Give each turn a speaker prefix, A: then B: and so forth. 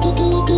A: ピピピ